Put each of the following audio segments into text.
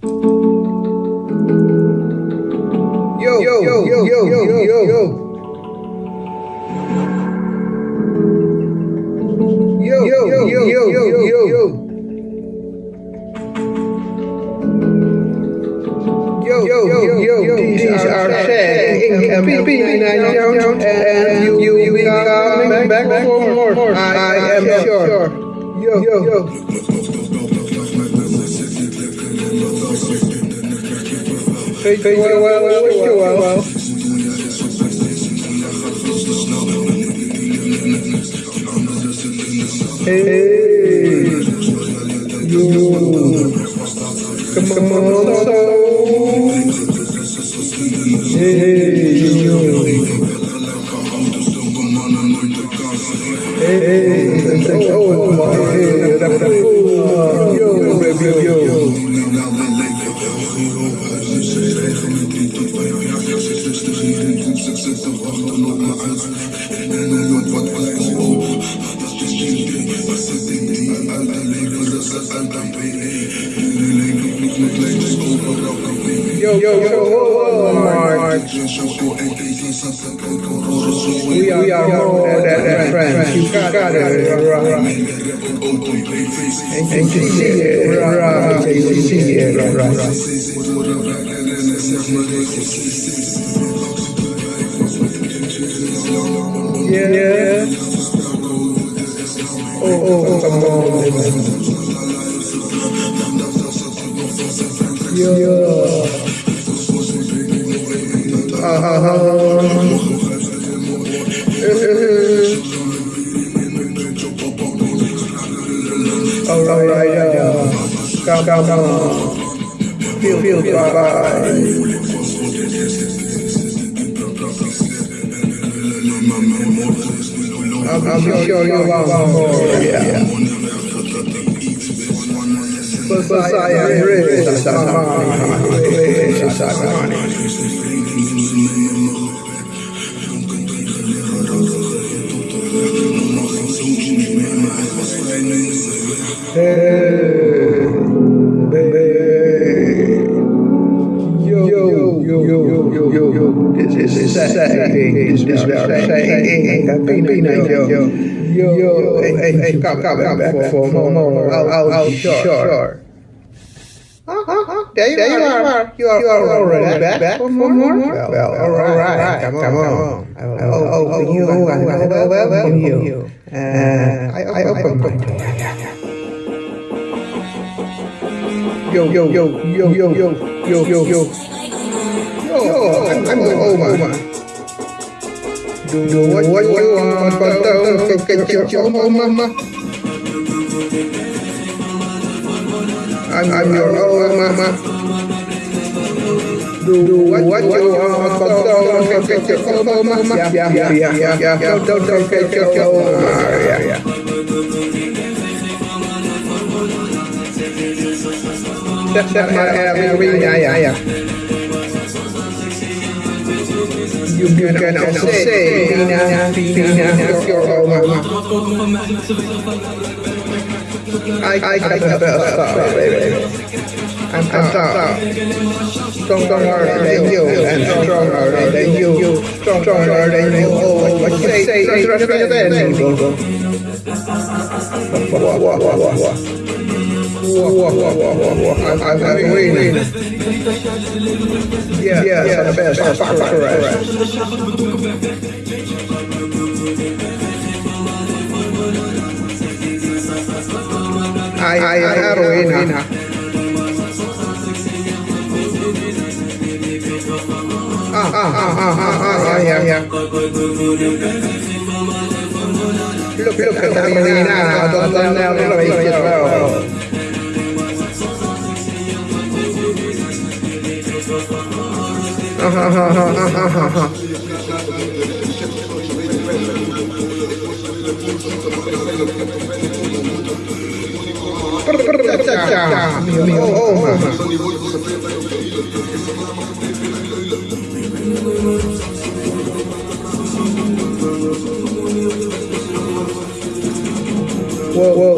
Yo, yo, yo, yo, yo, yo, yo. Yo, yo, yo, yo, yo, these are sad income P9 Jones, and you will be coming back for more. I am sure. Yo, yo, Fake, fake, wow, wow, wow, wow, wow, wow. Hey, yo, come on, so. Hey, yo. Hey, hey, hey, oh, oh, hey, Yo, yo, yo, oh, Mark. We are, friends. You got it right. And you see it right. You see it right. Yeah. yeah. Oh, oh, oh come on. Yeah. Uh-huh. All right. Feel, feel, bye. I'm, I'm sure you want more, yeah. Yo, yo, yo, yo, yo, yo. This is saying, this is saying, Pino, yo, yo, yo, hey, hey, come, come, come for, for more, I'll, I'll, sure. Huh. There you, there you are. You are, you are already back, back for more? Well, well, all right, come on, come on. I will open you, I will welcome you. Uh, I open my door. Yo, yo, yo, yo, yo, yo, yo, yo, yo. Yo, I'm, Oma. Do, do what, you want, but don't forget your, your mama. I'm, I'm your own mama. Do, what, you want, but don't forget your own mama. Yeah, yeah, yeah, yeah, yeah. Don't, don't forget your own mama. Yeah, yeah. Zeg, zeg maar Erwin, ja, ja, You, you can also say, Tina, Tina, your mama. I, I baby. I'm. Stronger than you, and stronger than you, stronger than you. Oh, you say, say, say, than me. Wah, wah, wah, wah, wah. Whoa, whoa, I'm, waiting. Yeah, yeah, yeah, the best. best correct. I, I, I heroin. Ah, ah, ah, ah, ah, ah, yeah, yeah. Look, look at Carmelina. I don't know now. Look at it Whoa, whoa.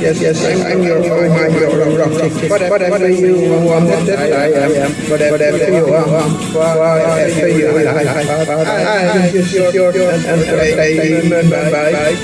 Yes, yes, I'm, I'm your, rock, your, rock, rock, whatever, you want, I am, whatever you want, whatever you like, I am just your, your, and entertainment, bye-bye.